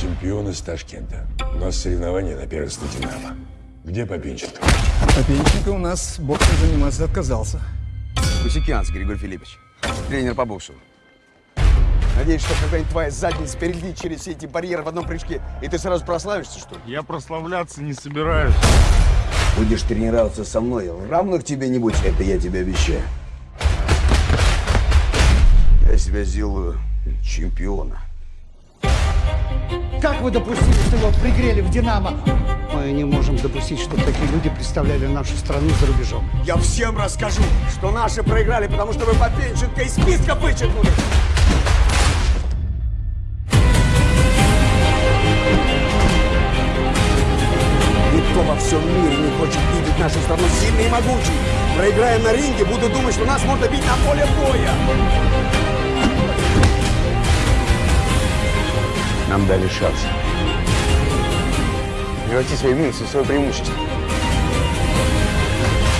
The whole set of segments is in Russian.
чемпион из Ташкента. У нас соревнования на первенство «Динамо». Где Попинченко? Попенченко у нас боксом заниматься отказался. Кусикянц Григорий Филиппович, тренер по боксу. Надеюсь, что когда-нибудь твоя задница перелетит через все эти барьеры в одном прыжке, и ты сразу прославишься, что ли? Я прославляться не собираюсь. Будешь тренироваться со мной, равных тебе не будет, это я тебе обещаю. Я себя сделаю чемпиона. Как вы допустили, что его пригрели в «Динамо»? Мы не можем допустить, чтобы такие люди представляли нашу страну за рубежом. Я всем расскажу, что наши проиграли, потому что вы Попенченко из списка вычеркнули. Никто во всем мире не хочет видеть нашу страну сильной и могучей. Проиграем на ринге, буду думать, что нас можно бить на поле боя. Нам дали шанс. Преврати свои минусы в свое преимущество.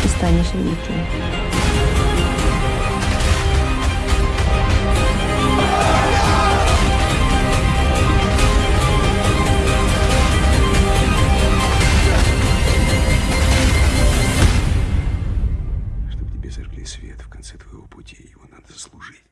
Ты станешь великим. тебе зажгли свет в конце твоего пути, его надо заслужить.